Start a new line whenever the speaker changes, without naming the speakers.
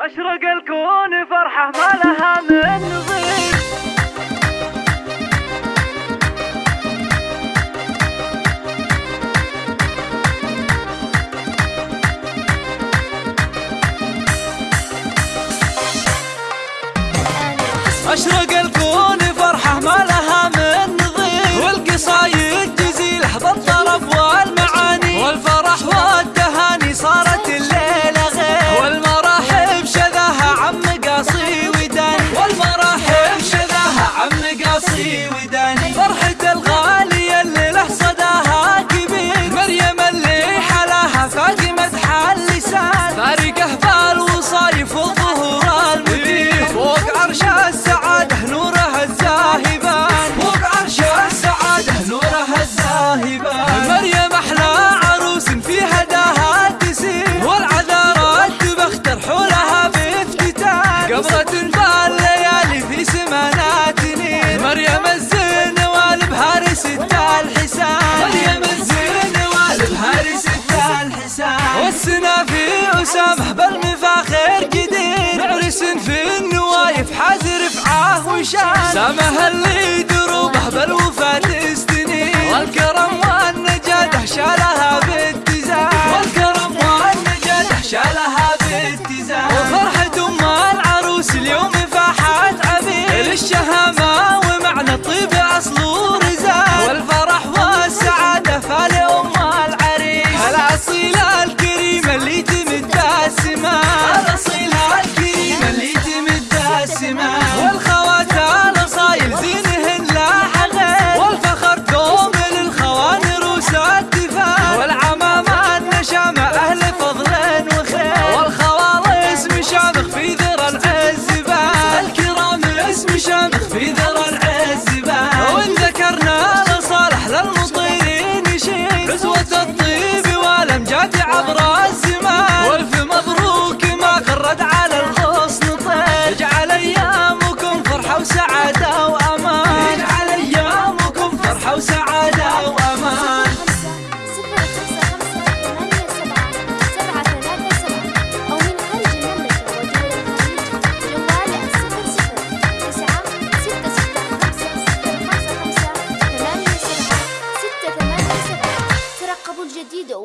أشرق الكون فرحة ما لها من نظير
أشرق الوصال يفض شان سامها اللي todo